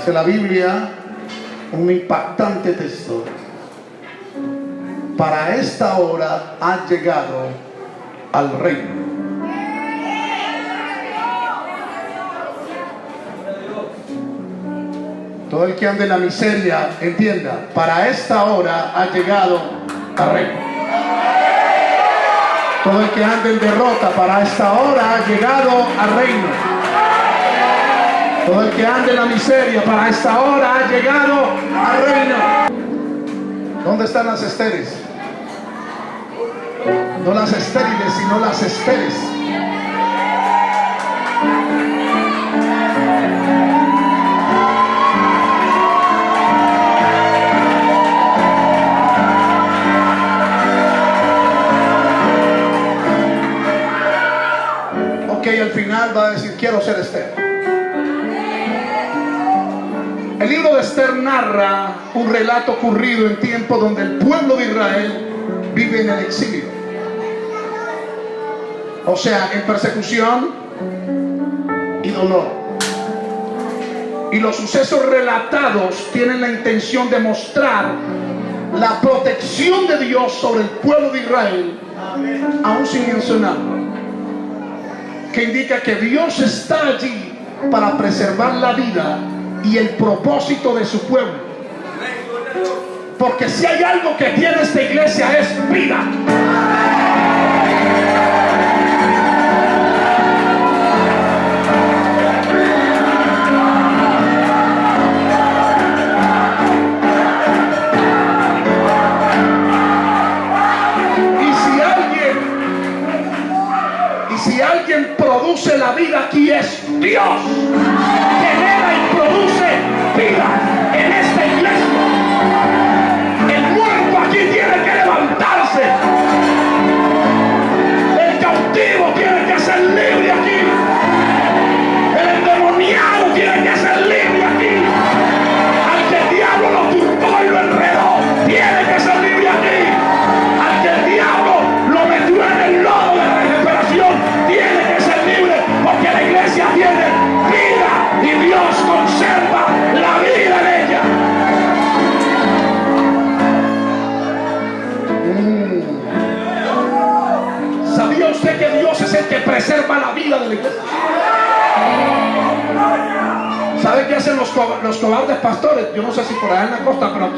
Dice la Biblia, un impactante texto. Para esta hora ha llegado al reino. Todo el que ande en la miseria, entienda, para esta hora ha llegado al reino. Todo el que ande en derrota, para esta hora ha llegado al reino. Todo el que ande en la miseria, para esta hora ha llegado al reino. ¿Dónde están las esteres? No las estériles, sino las esteres. Ok, al final va a decir, quiero ser Esther. Esther narra un relato ocurrido en tiempo donde el pueblo de Israel vive en el exilio. O sea, en persecución y dolor. Y los sucesos relatados tienen la intención de mostrar la protección de Dios sobre el pueblo de Israel, aún sin mencionarlo. Que indica que Dios está allí para preservar la vida y el propósito de su pueblo. Porque si hay algo que tiene esta iglesia es vida. Y si alguien, produce la vida aquí es Dios.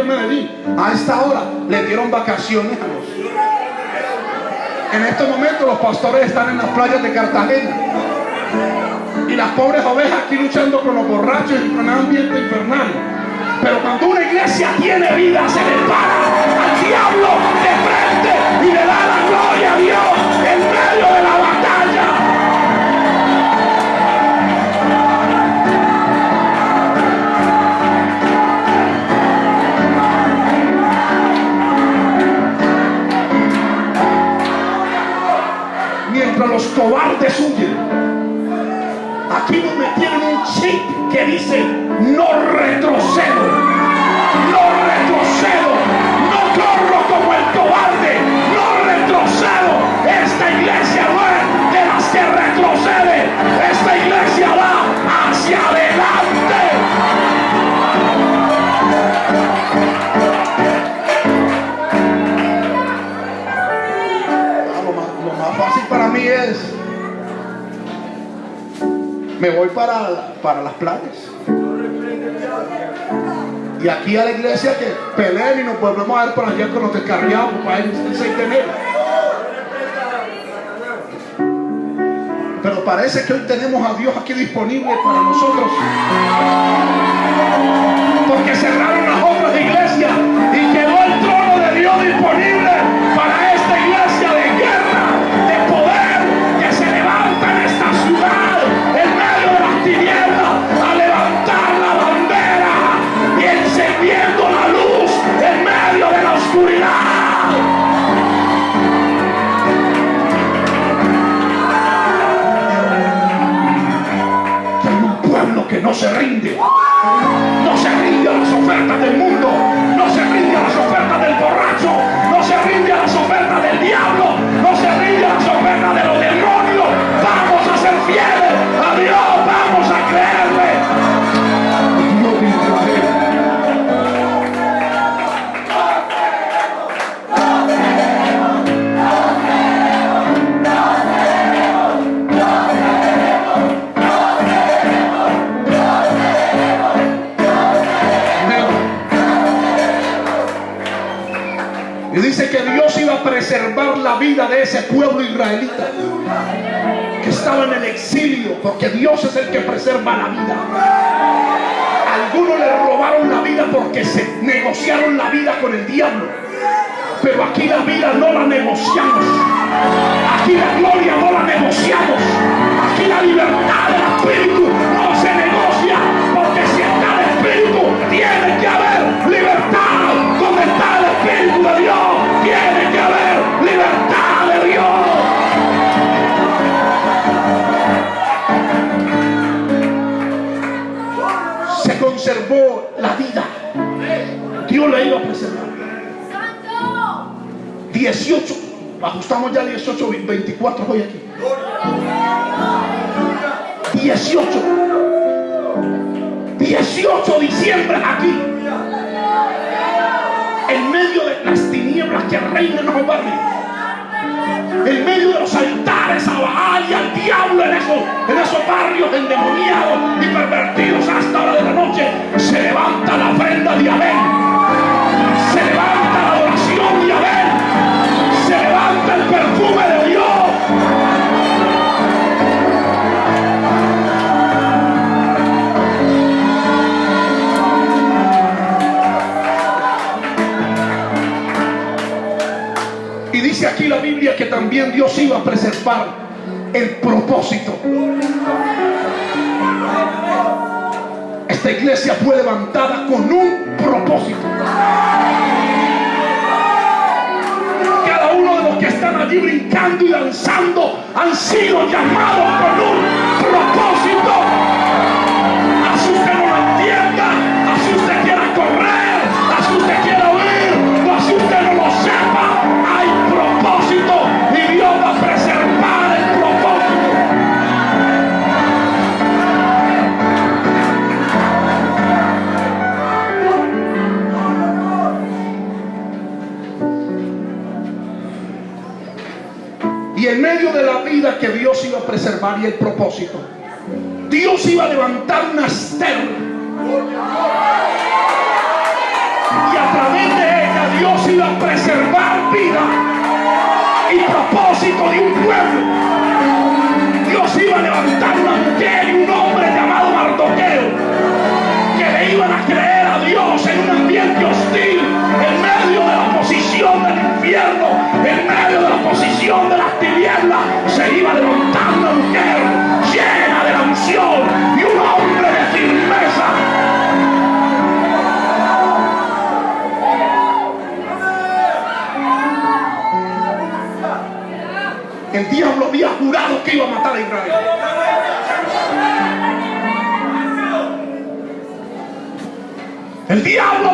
A esta hora le dieron vacaciones a los. En estos momentos los pastores están en las playas de Cartagena. Y las pobres ovejas aquí luchando con los borrachos y con un ambiente infernal. Pero cuando una iglesia tiene vida, se le para al diablo de frente y le da la gloria a Dios en medio de la para. Y aquí a la iglesia que peleen y nos volvemos a ver por allá con los descarriados para el 6 de enero. Pero parece que hoy tenemos a Dios aquí disponible para nosotros. Porque cerraron las otras iglesias y quedó no se rinde. La vida no la negociamos. Aquí la gloria no la negociamos. Aquí la libertad del Espíritu no se negocia. Porque si está el Espíritu, tiene que haber libertad. Donde está el Espíritu de Dios, tiene que haber libertad de Dios. Se conservó la vida. 18, ajustamos ya 18, 24 hoy aquí. 18. 18 diciembre aquí. En medio de las tinieblas que reinan en los barrios. En medio de los altares propósito. Esta iglesia fue levantada con un propósito. Cada uno de los que están allí brincando y danzando han sido llamados con un propósito.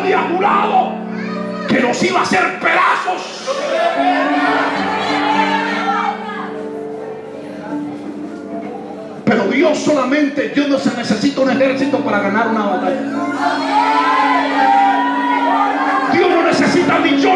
había jurado que los iba a hacer pedazos. Pero Dios solamente, Dios no se necesita un ejército para ganar una batalla. Dios no necesita millones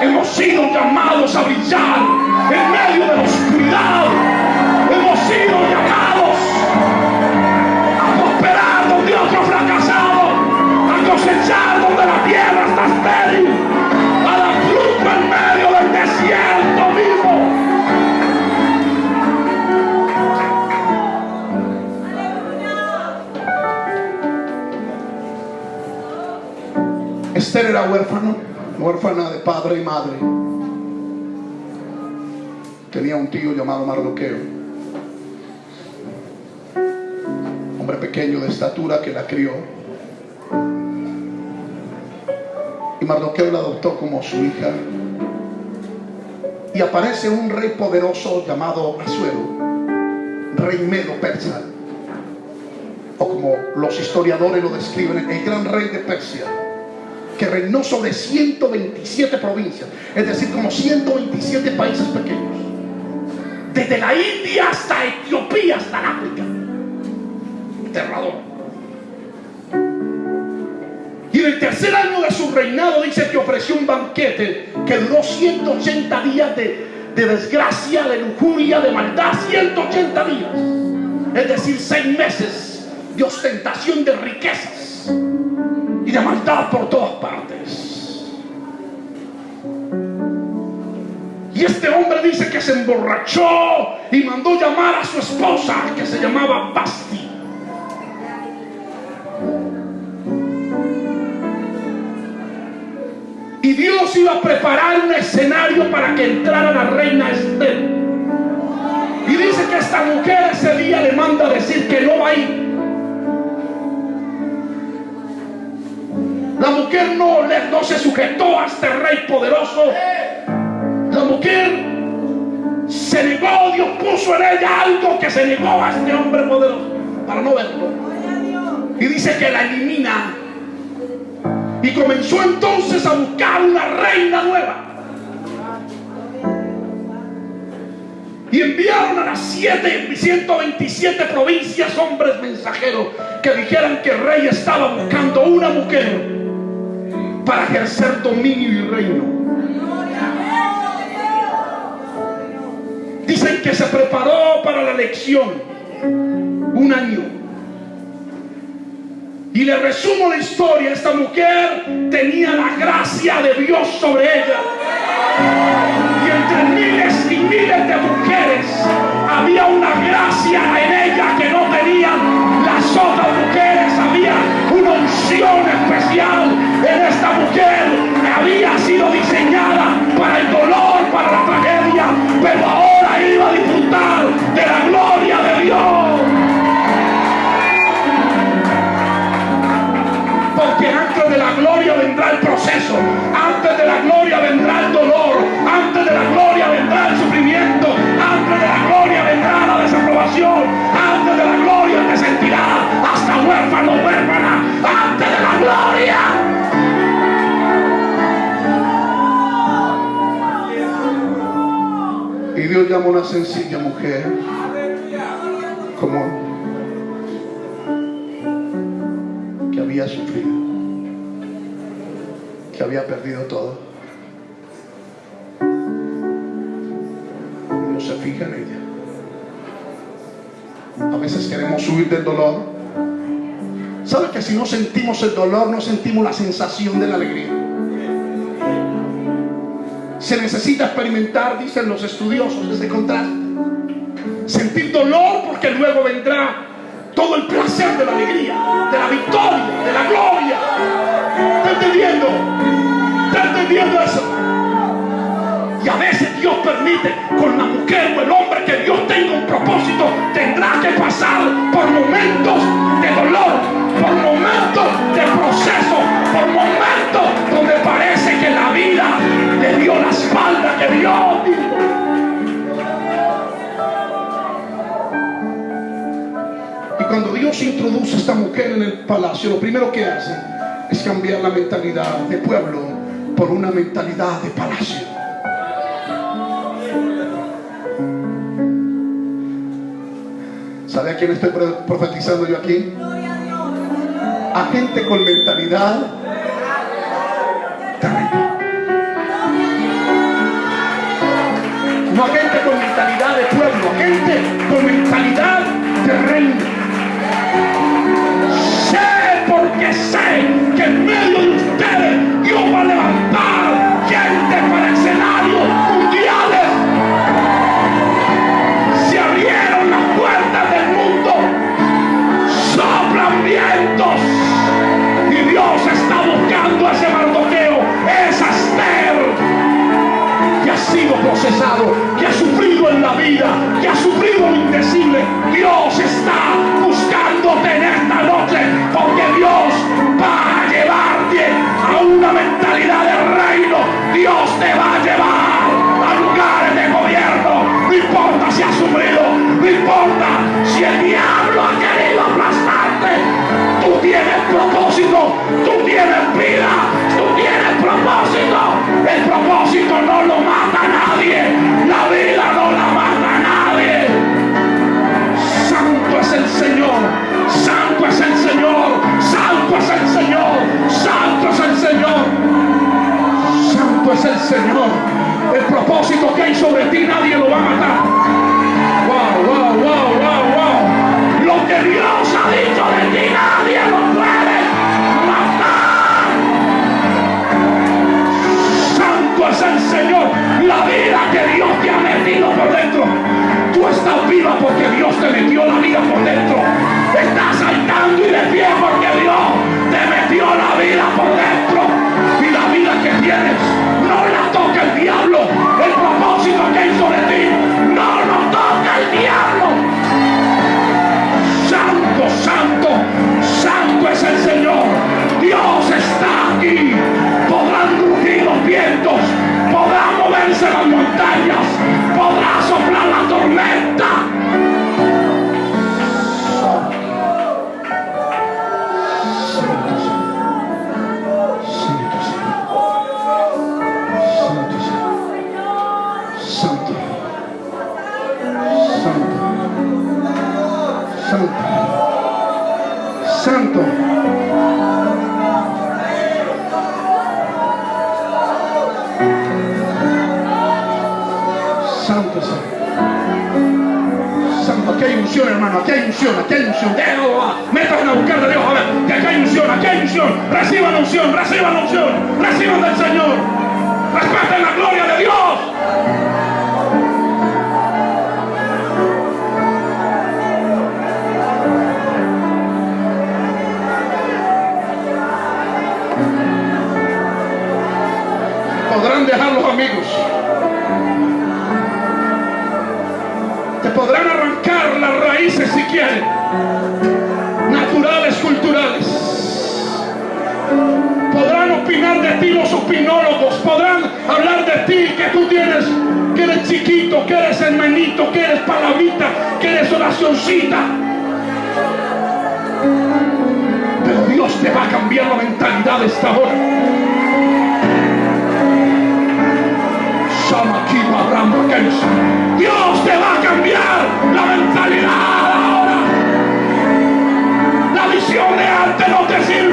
Hemos sido llamados a brillar en medio de la oscuridad. Hemos sido llamados a prosperar donde otros fracasaron, a cosechar donde la tierra está estéril. Esther era huérfano, huérfana de padre y madre. Tenía un tío llamado Mardoqueo, hombre pequeño de estatura que la crió. Y Mardoqueo la adoptó como su hija. Y aparece un rey poderoso llamado Azuero, rey medo persa, o como los historiadores lo describen, el gran rey de Persia que reinó sobre 127 provincias, es decir, como 127 países pequeños, desde la India hasta Etiopía, hasta África. Aterrador. Y en el tercer año de su reinado dice que ofreció un banquete que duró 180 días de, de desgracia, de lujuria, de maldad, 180 días. Es decir, seis meses de ostentación de riquezas y de maldad por todas partes. Y este hombre dice que se emborrachó y mandó llamar a su esposa, que se llamaba Basti. Y Dios iba a preparar un escenario para que entrara la reina Esther. Y dice que esta mujer ese día le manda a decir que no va a ir. La mujer no, no se sujetó a este rey poderoso. La mujer se negó, Dios puso en ella algo que se negó a este hombre poderoso para no verlo. Y dice que la elimina y comenzó entonces a buscar una reina nueva. Y enviaron a las 127 provincias hombres mensajeros que dijeran que el rey estaba buscando una mujer para ejercer dominio y reino. Dicen que se preparó para la elección un año. Y le resumo la historia, esta mujer tenía la gracia de Dios sobre ella. Y entre miles y miles de mujeres había una gracia en ella que no tenían las otras mujeres. Unción especial en esta mujer había sido diseñada para el dolor, para la tragedia, pero ahora iba a disfrutar de la gloria de Dios. Una sencilla mujer como que había sufrido, que había perdido todo. Dios se fija en ella. A veces queremos huir del dolor. ¿Sabe que si no sentimos el dolor, no sentimos la sensación de la alegría? Se necesita experimentar, dicen los estudiosos, ese contraste. Sentir dolor porque luego vendrá todo el placer de la alegría, de la victoria, de la gloria. ¿Está entendiendo? ¿Está entendiendo eso? Y a veces Dios permite con la mujer o el hombre que Dios tenga un propósito, tendrá que pasar por momentos de dolor, por momentos de proceso, por momentos donde parece que la vida dio la espalda que dijo. Y cuando Dios introduce a esta mujer en el palacio, lo primero que hace es cambiar la mentalidad de pueblo por una mentalidad de palacio. ¿Sabe a quién estoy profetizando yo aquí? A gente con mentalidad de con mentalidad de pueblo, gente con mentalidad de reino. Sé porque sé que en medio de ustedes Dios va a levantar gente para escenarios mundiales. Se abrieron las puertas del mundo, soplan vientos y Dios está buscando a ese mardoqueo, esa Esther que ha sido procesado, vida, que ha sufrido lo indecible. Dios está hermano. Aquí hay unción, aquí hay unción. Métanse a buscar de Dios. A ver, que aquí hay unción, aquí hay unción. Reciban unción, reciban unción. Reciban del Señor. Respeten la gloria de Dios. podrán dejar los amigos. Te podrán arrancar las raíces si quieren, naturales, culturales. Podrán opinar de ti los opinólogos, podrán hablar de ti que tú tienes, que eres chiquito, que eres hermanito, que eres palabrita, que eres oracioncita. Pero Dios te va a cambiar la mentalidad esta hora. Dios te va a cambiar la mentalidad ahora. La visión de antes no te sirve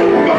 Thank you.